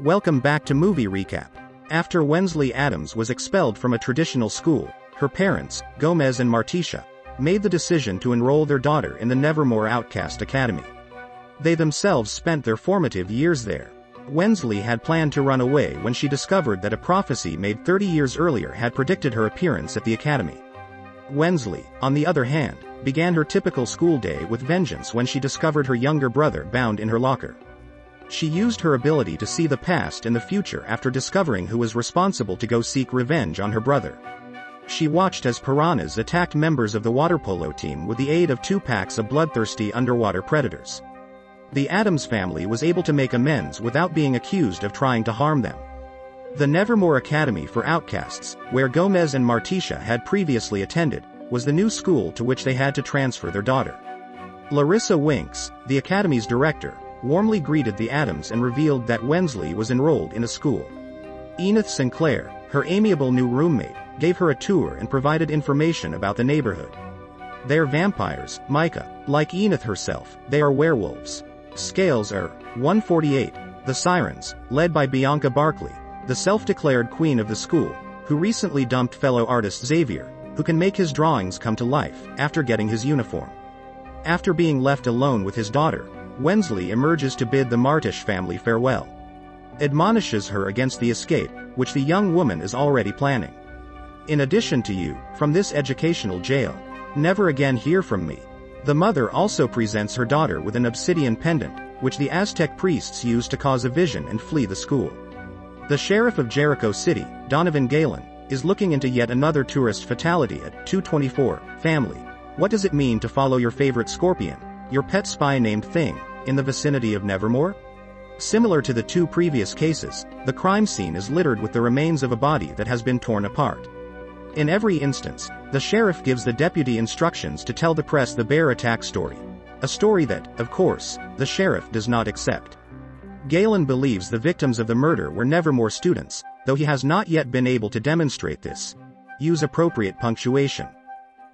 Welcome back to Movie Recap. After Wensley Addams was expelled from a traditional school, her parents, Gomez and Morticia, made the decision to enroll their daughter in the Nevermore Outcast Academy. They themselves spent their formative years there. Wensley had planned to run away when she discovered that a prophecy made 30 years earlier had predicted her appearance at the academy. Wensley, on the other hand, began her typical school day with vengeance when she discovered her younger brother bound in her locker. She used her ability to see the past and the future after discovering who was responsible to go seek revenge on her brother. She watched as piranhas attacked members of the water polo team with the aid of two packs of bloodthirsty underwater predators. The Addams family was able to make amends without being accused of trying to harm them. The Nevermore Academy for Outcasts, where Gomez and Morticia had previously attended, was the new school to which they had to transfer their daughter. Larissa Winks, the academy's director, warmly greeted the Addams and revealed that Wensley was enrolled in a school. Enid Sinclair, her amiable new roommate, gave her a tour and provided information about the neighborhood. They're vampires, Micah. Like Enid herself, they are werewolves. Scales are 148. The Sirens, led by Bianca Barclay, the self-declared queen of the school, who recently dumped fellow artist Xavier, who can make his drawings come to life after getting his uniform. After being left alone with his daughter, Wensley emerges to bid the Martish family farewell. Admonishes her against the escape, which the young woman is already planning. In addition to you, from this educational jail, never again hear from me, the mother also presents her daughter with an obsidian pendant, which the Aztec priests used to cause a vision and flee the school. The sheriff of Jericho City, Donovan Galpin, is looking into yet another tourist fatality at 224, family. What does it mean to follow your favorite scorpion, your pet spy named Thing, in the vicinity of Nevermore? Similar to the two previous cases, the crime scene is littered with the remains of a body that has been torn apart. In every instance, the sheriff gives the deputy instructions to tell the press the bear attack story. A story that, of course, the sheriff does not accept. Galpin believes the victims of the murder were Nevermore students, though he has not yet been able to demonstrate this. Use appropriate punctuation.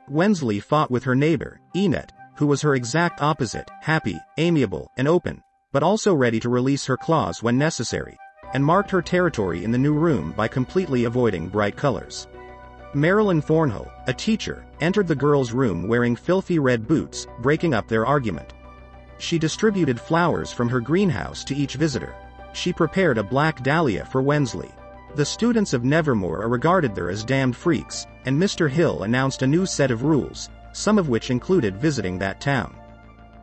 Wensley fought with her neighbor, Enid, who was her exact opposite, happy, amiable, and open, but also ready to release her claws when necessary, and marked her territory in the new room by completely avoiding bright colors. Marilyn Thornhill, a teacher, entered the girls' room wearing filthy red boots, breaking up their argument. She distributed flowers from her greenhouse to each visitor. She prepared a black dahlia for Wensley. The students of Nevermore are regarded there as damned freaks, and Mr. Hill announced a new set of rules, some of which included visiting that town.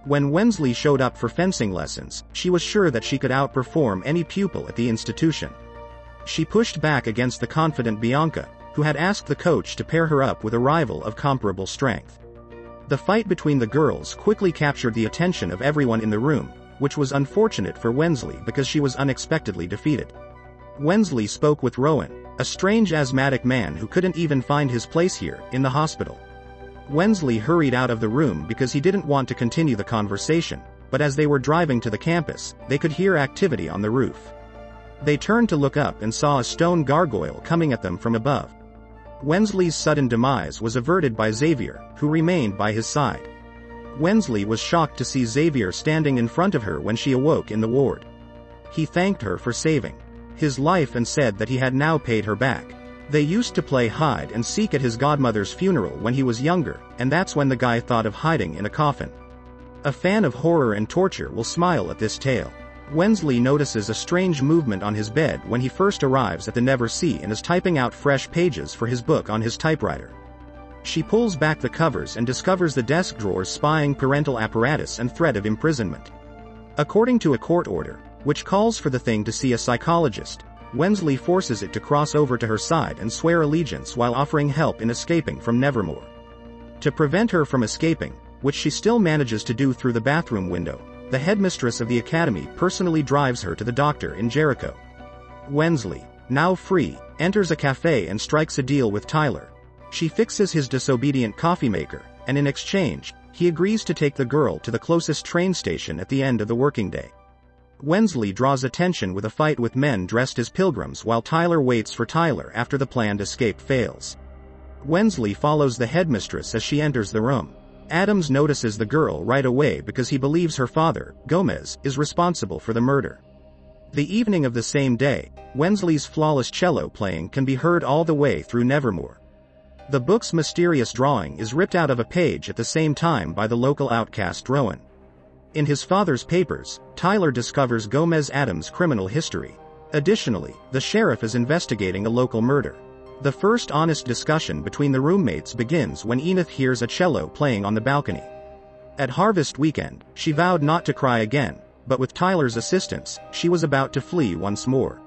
When Wensley showed up for fencing lessons, she was sure that she could outperform any pupil at the institution. She pushed back against the confident Bianca, who had asked the coach to pair her up with a rival of comparable strength. The fight between the girls quickly captured the attention of everyone in the room, which was unfortunate for Wensley because she was unexpectedly defeated. Wensley spoke with Rowan, a strange asthmatic man who couldn't even find his place here, in the hospital. Wensley hurried out of the room because he didn't want to continue the conversation, but as they were driving to the campus, they could hear activity on the roof. They turned to look up and saw a stone gargoyle coming at them from above. Wensley's sudden demise was averted by Xavier, who remained by his side. Wensley was shocked to see Xavier standing in front of her when she awoke in the ward. He thanked her for saving his life and said that he had now paid her back. They used to play hide and seek at his godmother's funeral when he was younger, and that's when the guy thought of hiding in a coffin. A fan of horror and torture will smile at this tale. Wensley notices a strange movement on his bed when he first arrives at the Never Sea and is typing out fresh pages for his book on his typewriter. She pulls back the covers and discovers the desk drawers spying parental apparatus and threat of imprisonment. According to a court order, which calls for the thing to see a psychologist, Wensley forces it to cross over to her side and swear allegiance while offering help in escaping from Nevermore. To prevent her from escaping, which she still manages to do through the bathroom window, the headmistress of the academy personally drives her to the doctor in Jericho. Wensley, now free, enters a cafe and strikes a deal with Tyler. She fixes his disobedient coffee maker, and in exchange, he agrees to take the girl to the closest train station at the end of the working day. Wensley draws attention with a fight with men dressed as pilgrims while Tyler waits for Tyler after the planned escape fails. Wensley follows the headmistress as she enters the room. Addams notices the girl right away because he believes her father, Gomez, is responsible for the murder. The evening of the same day, Wensley's flawless cello playing can be heard all the way through Nevermore. The book's mysterious drawing is ripped out of a page at the same time by the local outcast Rowan. In his father's papers, Tyler discovers Gomez Addams' criminal history. Additionally, the sheriff is investigating a local murder. The first honest discussion between the roommates begins when Enid hears a cello playing on the balcony. At harvest weekend, she vowed not to cry again, but with Tyler's assistance, she was about to flee once more.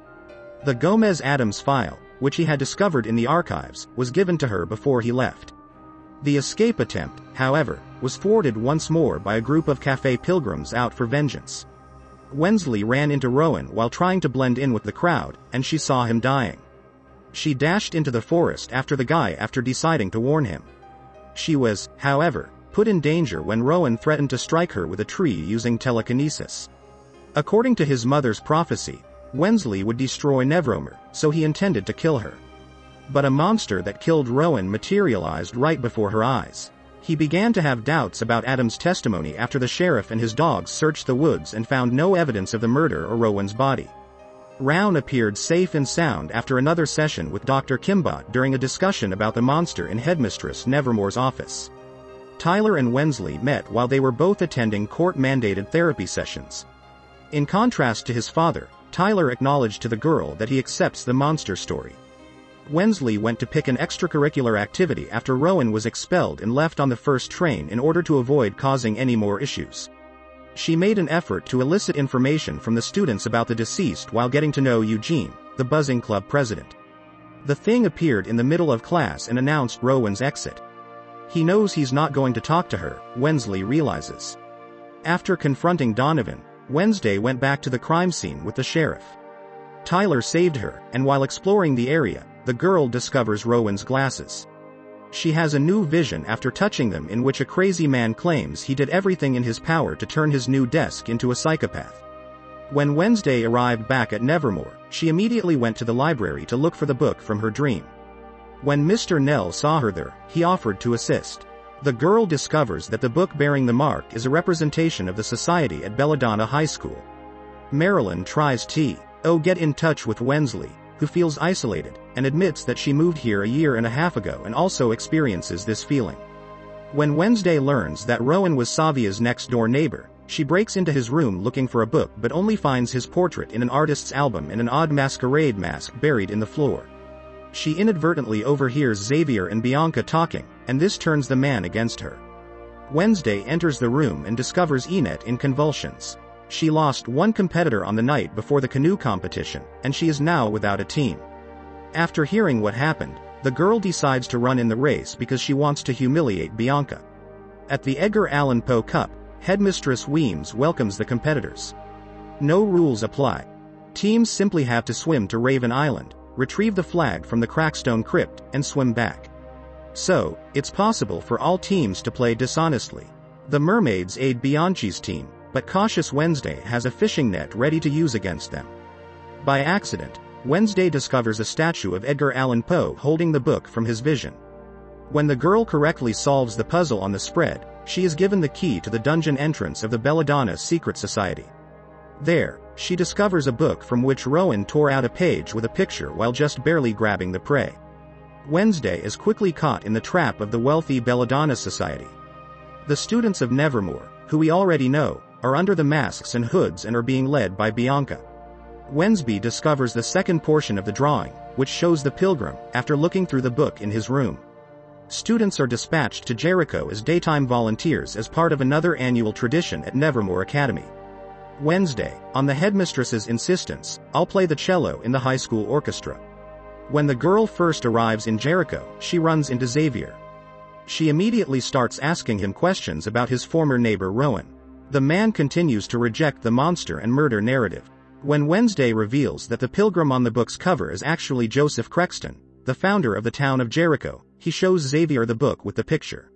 The Gomez Addams file, which he had discovered in the archives, was given to her before he left. The escape attempt, however, was thwarted once more by a group of cafe pilgrims out for vengeance. Wensley ran into Rowan while trying to blend in with the crowd, and she saw him dying. She dashed into the forest after the guy after deciding to warn him. She was, however, put in danger when Rowan threatened to strike her with a tree using telekinesis. According to his mother's prophecy, Wensley would destroy Nevermore, so he intended to kill her. But a monster that killed Rowan materialized right before her eyes. He began to have doubts about Adam's testimony after the sheriff and his dogs searched the woods and found no evidence of the murder or Rowan's body. Rowan appeared safe and sound after another session with Dr. Kinbott during a discussion about the monster in Headmistress Nevermore's office. Tyler and Wensley met while they were both attending court-mandated therapy sessions. In contrast to his father, Tyler acknowledged to the girl that he accepts the monster story. Wensley went to pick an extracurricular activity after Rowan was expelled and left on the first train in order to avoid causing any more issues. She made an effort to elicit information from the students about the deceased while getting to know Eugene, the Buzzing Club president. The thing appeared in the middle of class and announced Rowan's exit. He knows he's not going to talk to her, Wensley realizes. After confronting Donovan, Wednesday went back to the crime scene with the sheriff. Tyler saved her, and while exploring the area, the girl discovers Rowan's glasses. She has a new vision after touching them in which a crazy man claims he did everything in his power to turn his new desk into a psychopath. When Wednesday arrived back at Nevermore, she immediately went to the library to look for the book from her dream. When Mr. Nell saw her there, he offered to assist. The girl discovers that the book bearing the mark is a representation of the society at Belladonna High School. Marilyn tries to, oh get in touch with Wensley, who feels isolated, and admits that she moved here a year and a half ago and also experiences this feeling. When Wednesday learns that Rowan was Savia's next-door neighbor, she breaks into his room looking for a book but only finds his portrait in an artist's album and an odd masquerade mask buried in the floor. She inadvertently overhears Xavier and Bianca talking, and this turns the man against her. Wednesday enters the room and discovers Enette in convulsions. She lost one competitor on the night before the canoe competition, and she is now without a team. After hearing what happened, the girl decides to run in the race because she wants to humiliate Bianca. At the Edgar Allan Poe Cup, Headmistress Weems welcomes the competitors. No rules apply. Teams simply have to swim to Raven Island, retrieve the flag from the Crackstone Crypt, and swim back. So, it's possible for all teams to play dishonestly. The mermaids aid Bianchi's team, but cautious Wednesday has a fishing net ready to use against them. By accident, Wednesday discovers a statue of Edgar Allan Poe holding the book from his vision. When the girl correctly solves the puzzle on the spread, she is given the key to the dungeon entrance of the Belladonna Secret Society. There, she discovers a book from which Rowan tore out a page with a picture while just barely grabbing the prey. Wednesday is quickly caught in the trap of the wealthy Belladonna Society. The students of Nevermore, who we already know, are under the masks and hoods and are being led by Bianca. Wensby discovers the second portion of the drawing, which shows the pilgrim, after looking through the book in his room. Students are dispatched to Jericho as daytime volunteers as part of another annual tradition at Nevermore Academy. Wednesday, on the headmistress's insistence, I'll play the cello in the high school orchestra. When the girl first arrives in Jericho, she runs into Xavier. She immediately starts asking him questions about his former neighbor Rowan. The man continues to reject the monster and murder narrative. When Wednesday reveals that the pilgrim on the book's cover is actually Joseph Crackstone, the founder of the town of Jericho, he shows Xavier the book with the picture.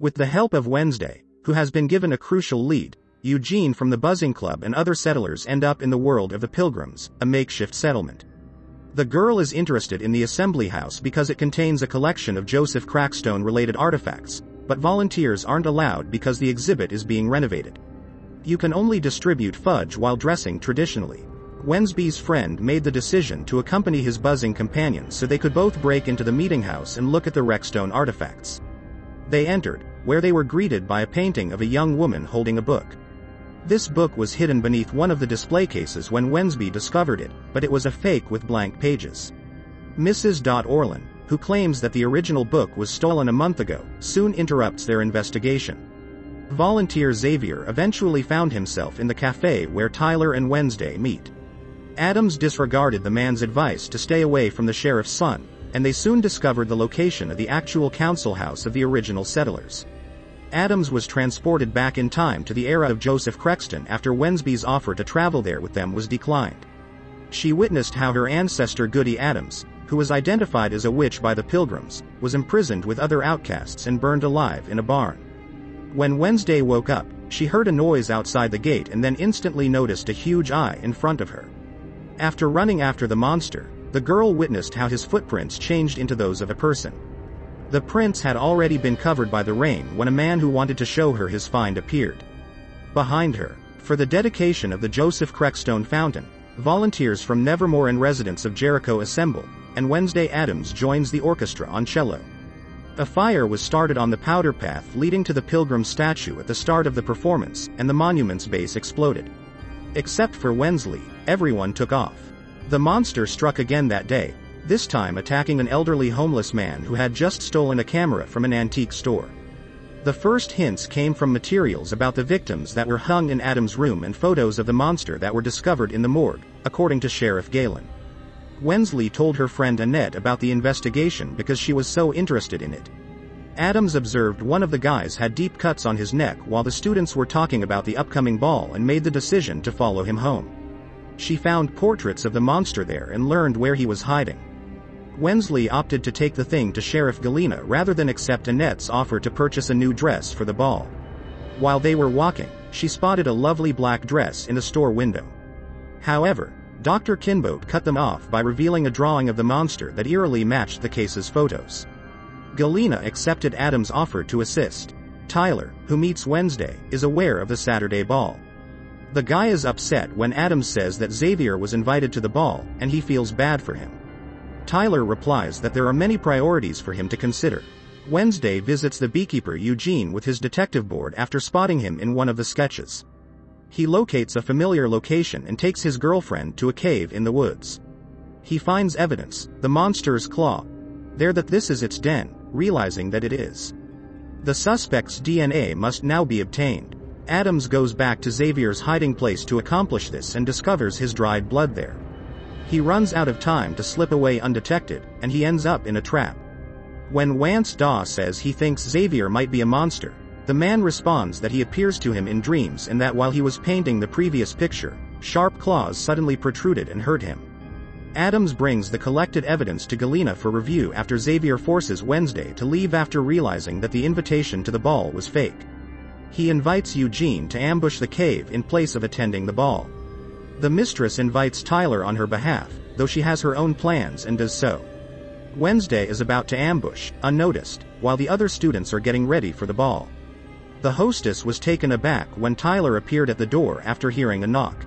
With the help of Wednesday, who has been given a crucial lead, Eugene from the Buzzing Club and other settlers end up in the world of the Pilgrims, a makeshift settlement. The girl is interested in the assembly house because it contains a collection of Joseph Crackstone related artifacts, but volunteers aren't allowed because the exhibit is being renovated. You can only distribute fudge while dressing traditionally. Wensby's friend made the decision to accompany his buzzing companion so they could both break into the meeting house and look at the Rexstone artifacts. They entered, where they were greeted by a painting of a young woman holding a book. This book was hidden beneath one of the display cases when Wensby discovered it, but it was a fake with blank pages. Mrs. Dot Orlin, who claims that the original book was stolen a month ago, soon interrupts their investigation. Volunteer Xavier eventually found himself in the cafe where Tyler and Wednesday meet. Addams disregarded the man's advice to stay away from the sheriff's son, and they soon discovered the location of the actual council house of the original settlers. Addams was transported back in time to the era of Joseph Crackstone after Wensby's offer to travel there with them was declined. She witnessed how her ancestor Goody Addams, who was identified as a witch by the Pilgrims, was imprisoned with other outcasts and burned alive in a barn. When Wednesday woke up, she heard a noise outside the gate and then instantly noticed a huge eye in front of her. After running after the monster, the girl witnessed how his footprints changed into those of a person. The prints had already been covered by the rain when a man who wanted to show her his find appeared. Behind her, for the dedication of the Joseph Crackstone Fountain, volunteers from Nevermore and residents of Jericho assemble, and Wednesday Addams joins the orchestra on cello. A fire was started on the powder path leading to the pilgrim statue at the start of the performance, and the monument's base exploded. Except for Wensley, everyone took off. The monster struck again that day, this time attacking an elderly homeless man who had just stolen a camera from an antique store. The first hints came from materials about the victims that were hung in Adam's room and photos of the monster that were discovered in the morgue, according to Sheriff Galpin. Wensley told her friend Annette about the investigation because she was so interested in it. Addams observed one of the guys had deep cuts on his neck while the students were talking about the upcoming ball and made the decision to follow him home. She found portraits of the monster there and learned where he was hiding. Wensley opted to take the thing to Sheriff Galena rather than accept Annette's offer to purchase a new dress for the ball. While they were walking, she spotted a lovely black dress in a store window. However, Dr. Kinbott cut them off by revealing a drawing of the monster that eerily matched the case's photos. Galena accepted Addams' offer to assist. Tyler, who meets Wednesday, is aware of the Saturday ball. The guy is upset when Addams says that Xavier was invited to the ball, and he feels bad for him. Tyler replies that there are many priorities for him to consider. Wednesday visits the beekeeper Eugene with his detective board after spotting him in one of the sketches. He locates a familiar location and takes his girlfriend to a cave in the woods. He finds evidence, the monster's claw. There that this is its den, realizing that it is. The suspect's DNA must now be obtained. Addams goes back to Xavier's hiding place to accomplish this and discovers his dried blood there. He runs out of time to slip away undetected, and he ends up in a trap. When Wance Daw says he thinks Xavier might be a monster, the man responds that he appears to him in dreams and that while he was painting the previous picture, sharp claws suddenly protruded and hurt him. Addams brings the collected evidence to Galena for review after Xavier forces Wednesday to leave after realizing that the invitation to the ball was fake. He invites Eugene to ambush the cave in place of attending the ball. The mistress invites Tyler on her behalf, though she has her own plans and does so. Wednesday is about to ambush, unnoticed, while the other students are getting ready for the ball. The hostess was taken aback when Tyler appeared at the door after hearing a knock.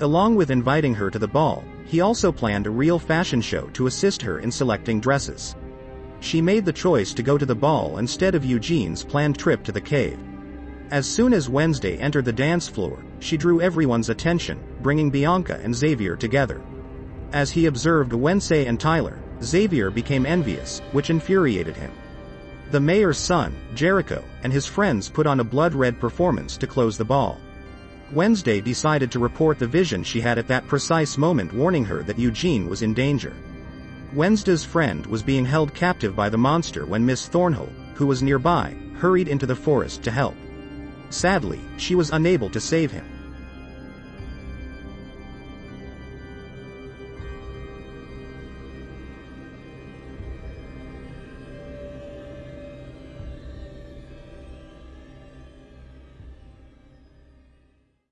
Along with inviting her to the ball, he also planned a real fashion show to assist her in selecting dresses. She made the choice to go to the ball instead of Eugene's planned trip to the cave. As soon as Wednesday entered the dance floor, she drew everyone's attention, bringing Bianca and Xavier together. As he observed Wednesday and Tyler, Xavier became envious, which infuriated him. The mayor's son, Jericho, and his friends put on a blood-red performance to close the ball. Wednesday decided to report the vision she had at that precise moment warning her that Eugene was in danger. Wednesday's friend was being held captive by the monster when Miss Thornhill, who was nearby, hurried into the forest to help. Sadly, she was unable to save him.